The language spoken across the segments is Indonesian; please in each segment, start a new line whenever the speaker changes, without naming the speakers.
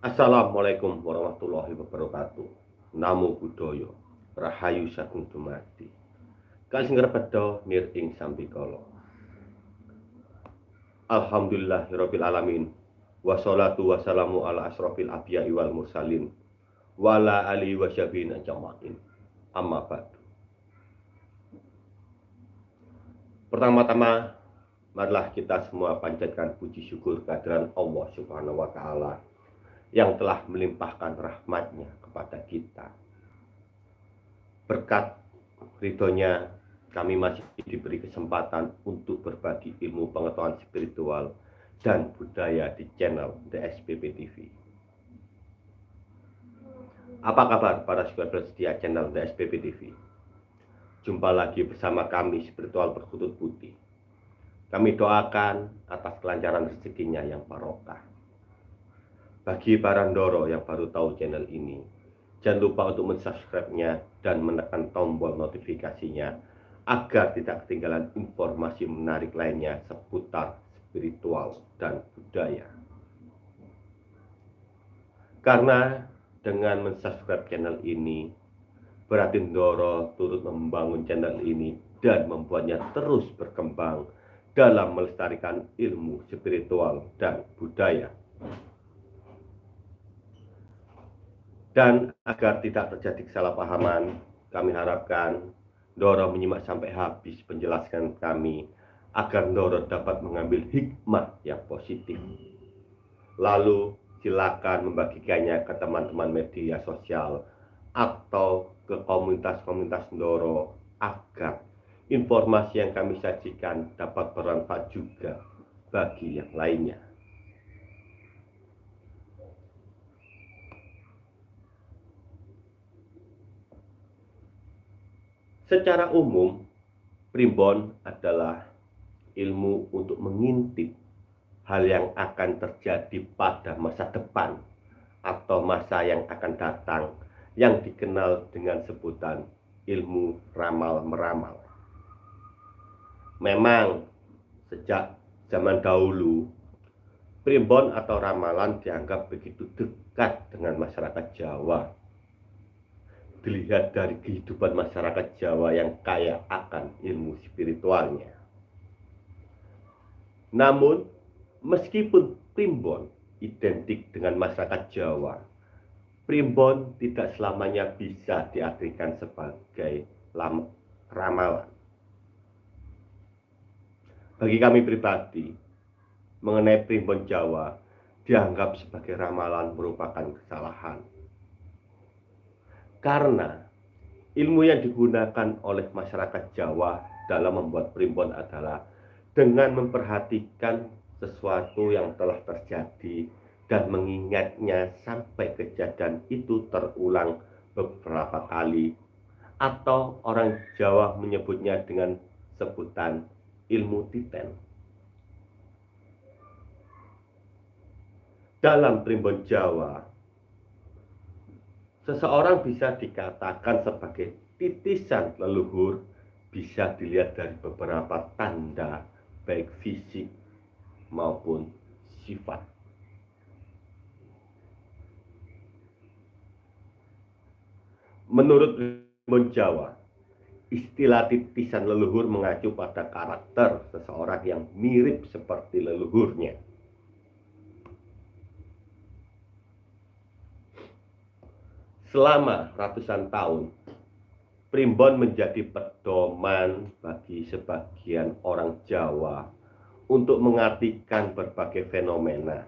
Assalamualaikum warahmatullahi wabarakatuh. Namo Buddhaya. Rahayu sagung dumadi. Kali ngrepedo nir ing sambikala. Alhamdulillahirabbil alamin. Wassalatu wassalamu ala asrofil anbiya'i wal mursalin wala ali wasyabin ajma'in. Amma ba'du. Pertama-tama marilah kita semua panjatkan puji syukur kehadiran Allah Subhanahu wa taala yang telah melimpahkan rahmatnya kepada kita. Berkat ridhonya kami masih diberi kesempatan untuk berbagi ilmu pengetahuan spiritual dan budaya di channel DSPP TV. Apa kabar para subscriber setia channel DSPP TV? Jumpa lagi bersama kami spiritual berkutut putih. Kami doakan atas kelancaran rezekinya yang barokah. Bagi para Ndoro yang baru tahu channel ini, jangan lupa untuk mensubscribe-nya dan menekan tombol notifikasinya agar tidak ketinggalan informasi menarik lainnya seputar spiritual dan budaya. Karena dengan mensubscribe channel ini, berarti Ndoro turut membangun channel ini dan membuatnya terus berkembang dalam melestarikan ilmu spiritual dan budaya. Dan agar tidak terjadi kesalahpahaman, kami harapkan Doro menyimak sampai habis penjelasan kami agar Doro dapat mengambil hikmah yang positif. Lalu silakan membagikannya ke teman-teman media sosial atau ke komunitas-komunitas Doro agar informasi yang kami sajikan dapat bermanfaat juga bagi yang lainnya. Secara umum, primbon adalah ilmu untuk mengintip hal yang akan terjadi pada masa depan atau masa yang akan datang yang dikenal dengan sebutan ilmu ramal-meramal. Memang sejak zaman dahulu primbon atau ramalan dianggap begitu dekat dengan masyarakat Jawa dilihat dari kehidupan masyarakat Jawa yang kaya akan ilmu spiritualnya. Namun, meskipun primbon identik dengan masyarakat Jawa, primbon tidak selamanya bisa diartikan sebagai ramalan. Bagi kami pribadi, mengenai primbon Jawa dianggap sebagai ramalan merupakan kesalahan karena ilmu yang digunakan oleh masyarakat Jawa dalam membuat primbon adalah dengan memperhatikan sesuatu yang telah terjadi dan mengingatnya sampai kejadian itu terulang beberapa kali atau orang Jawa menyebutnya dengan sebutan ilmu titen. Dalam primbon Jawa, Seseorang bisa dikatakan sebagai titisan leluhur bisa dilihat dari beberapa tanda baik fisik maupun sifat. Menurut Rimbun Jawa, istilah titisan leluhur mengacu pada karakter seseorang yang mirip seperti leluhurnya. Selama ratusan tahun, primbon menjadi pedoman bagi sebagian orang Jawa untuk mengartikan berbagai fenomena.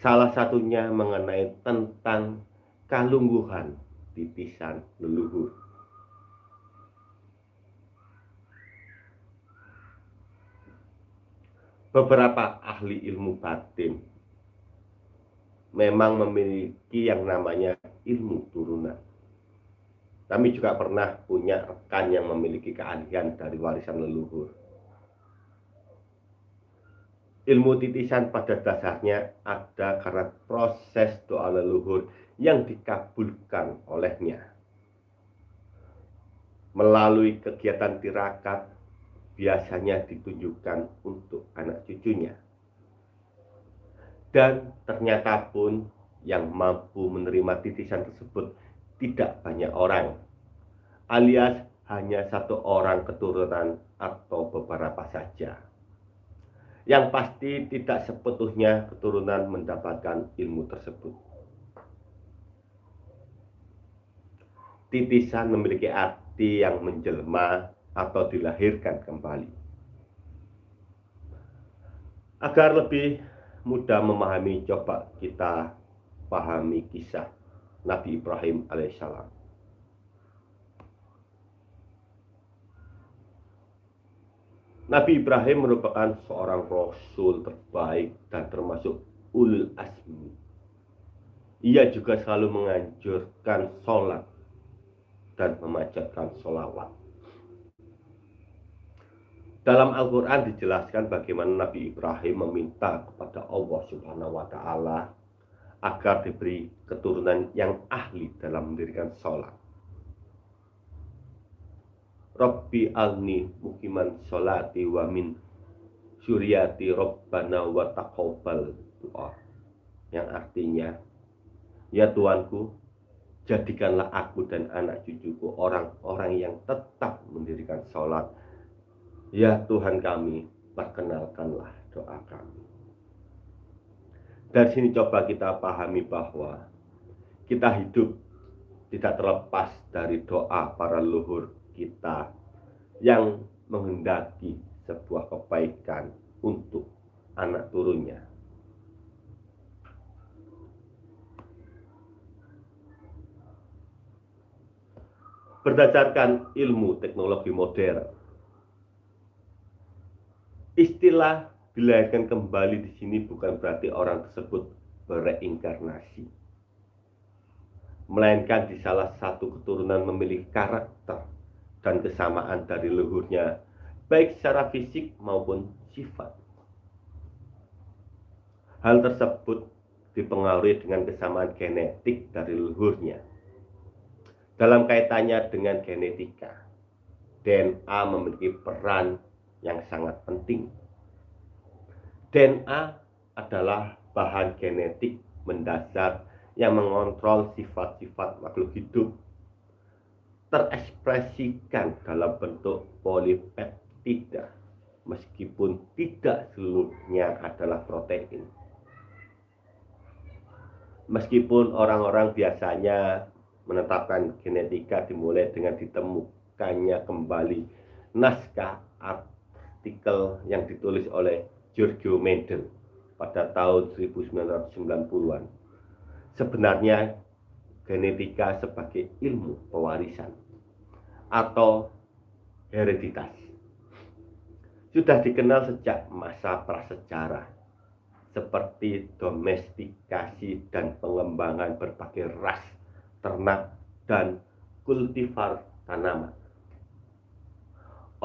Salah satunya mengenai tentang kalungguhan titisan leluhur. Beberapa ahli ilmu batin memang memiliki yang namanya ilmu turunan. Kami juga pernah punya rekan yang memiliki keahlian dari warisan leluhur. Ilmu titisan pada dasarnya ada karena proses doa leluhur yang dikabulkan olehnya. Melalui kegiatan tirakat biasanya ditunjukkan untuk anak cucunya. Dan ternyata pun yang mampu menerima titisan tersebut tidak banyak orang, alias hanya satu orang keturunan atau beberapa saja. Yang pasti tidak sepenuhnya keturunan mendapatkan ilmu tersebut. Titisan memiliki arti yang menjelma atau dilahirkan kembali. Agar lebih mudah memahami, coba kita pahami kisah Nabi Ibrahim alaihissalam. Nabi Ibrahim merupakan seorang rasul terbaik dan termasuk ulul asmi. Ia juga selalu menganjurkan sholat dan memanjatkan sholawat. Dalam Al-Quran dijelaskan bagaimana Nabi Ibrahim meminta kepada Allah Subhanahu wa Ta'ala agar diberi keturunan yang ahli dalam mendirikan sholat. Rabbi alni mukiman sholati wa min suryati Rabbana wa taqabbal doa yang artinya ya Tuanku jadikanlah aku dan anak cucuku orang-orang yang tetap mendirikan sholat. Ya Tuhan kami perkenalkanlah doa kami dari sini coba kita pahami bahwa kita hidup tidak terlepas dari doa para leluhur kita yang menghendaki sebuah kebaikan untuk anak turunnya. Berdasarkan ilmu teknologi modern, istilah dilahirkan kembali di sini bukan berarti orang tersebut bereinkarnasi, melainkan di salah satu keturunan memiliki karakter dan kesamaan dari leluhurnya, baik secara fisik maupun sifat. Hal tersebut dipengaruhi dengan kesamaan genetik dari leluhurnya. Dalam kaitannya dengan genetika, DNA memiliki peran yang sangat penting. DNA adalah bahan genetik mendasar yang mengontrol sifat-sifat makhluk hidup terekspresikan dalam bentuk polipeptida meskipun tidak seluruhnya adalah protein. Meskipun orang-orang biasanya menetapkan genetika dimulai dengan ditemukannya kembali naskah artikel yang ditulis oleh Giorgio Mendel pada tahun 1990-an. Sebenarnya genetika sebagai ilmu pewarisan atau hereditas. Sudah dikenal sejak masa prasejarah seperti domestikasi dan pengembangan berbagai ras ternak dan kultivar tanaman.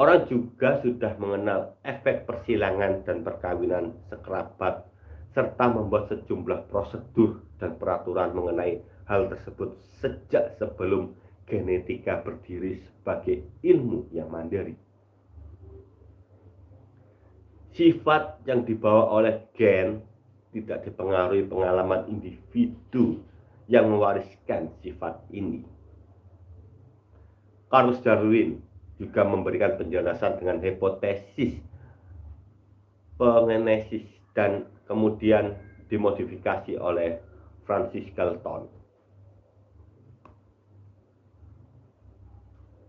Orang juga sudah mengenal efek persilangan dan perkawinan sekerabat serta membuat sejumlah prosedur dan peraturan mengenai hal tersebut sejak sebelum genetika berdiri sebagai ilmu yang mandiri. Sifat yang dibawa oleh gen tidak dipengaruhi pengalaman individu yang mewariskan sifat ini. Carlos Darwin juga memberikan penjelasan dengan hipotesis pengenesis dan kemudian dimodifikasi oleh Francis Galton.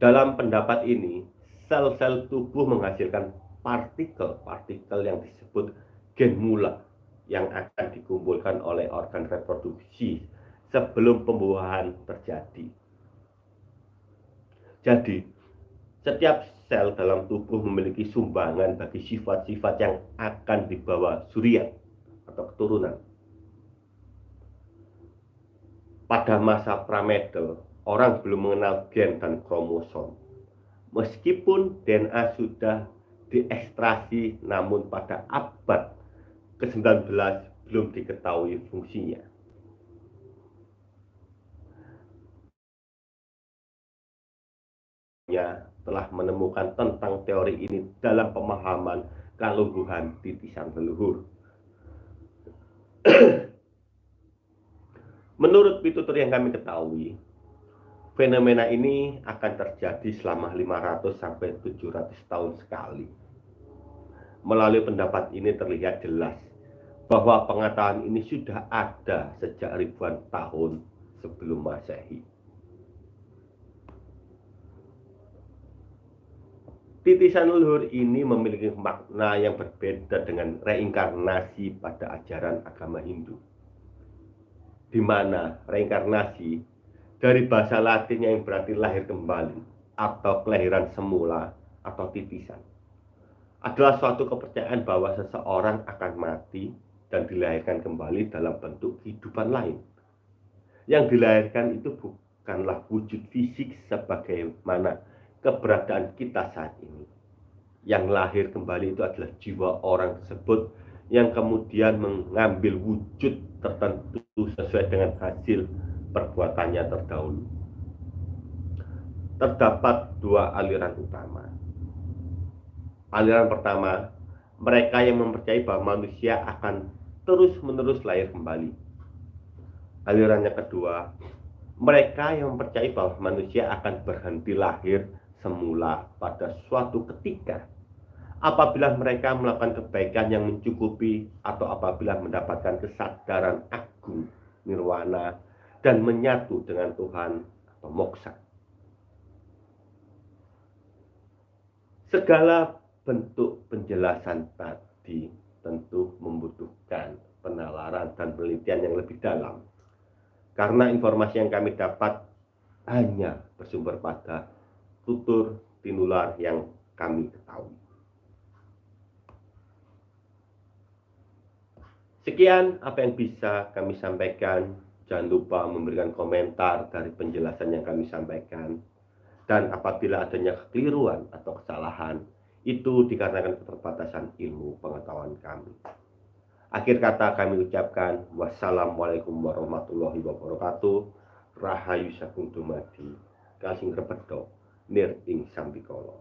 Dalam pendapat ini, sel-sel tubuh menghasilkan partikel-partikel yang disebut gen mula yang akan dikumpulkan oleh organ reproduksi sebelum pembuahan terjadi. Jadi, setiap sel dalam tubuh memiliki sumbangan bagi sifat-sifat yang akan dibawa suriat atau keturunan. Pada masa pramedel, orang belum mengenal gen dan kromosom. Meskipun DNA sudah diekstrasi, namun pada abad ke-19 belum diketahui fungsinya. Ya, telah menemukan tentang teori ini dalam pemahaman kalungguhan titisan leluhur. Menurut pitutur yang kami ketahui, fenomena ini akan terjadi selama 500 sampai 700 tahun sekali. Melalui pendapat ini terlihat jelas bahwa pengetahuan ini sudah ada sejak ribuan tahun sebelum Masehi. Titisan leluhur ini memiliki makna yang berbeda dengan reinkarnasi pada ajaran agama Hindu di mana reinkarnasi dari bahasa Latin yang berarti lahir kembali atau kelahiran semula atau titisan adalah suatu kepercayaan bahwa seseorang akan mati dan dilahirkan kembali dalam bentuk kehidupan lain. Yang dilahirkan itu bukanlah wujud fisik sebagaimana keberadaan kita saat ini. Yang lahir kembali itu adalah jiwa orang tersebut yang kemudian mengambil wujud tertentu sesuai dengan hasil perbuatannya terdahulu. Terdapat dua aliran utama. Aliran pertama, mereka yang mempercayai bahwa manusia akan terus-menerus lahir kembali. Aliran yang kedua, mereka yang mempercayai bahwa manusia akan berhenti lahir semula pada suatu ketika apabila mereka melakukan kebaikan yang mencukupi atau apabila mendapatkan kesadaran agung nirwana dan menyatu dengan Tuhan atau moksa. Segala bentuk penjelasan tadi tentu membutuhkan penalaran dan penelitian yang lebih dalam. Karena informasi yang kami dapat hanya bersumber pada tutur tinular yang kami ketahui. Sekian apa yang bisa kami sampaikan. Jangan lupa memberikan komentar dari penjelasan yang kami sampaikan. Dan apabila adanya kekeliruan atau kesalahan, itu dikarenakan keterbatasan ilmu pengetahuan kami. Akhir kata kami ucapkan wassalamualaikum warahmatullahi wabarakatuh. Rahayu sakung dumadi. Repedo nir ing sambikolo.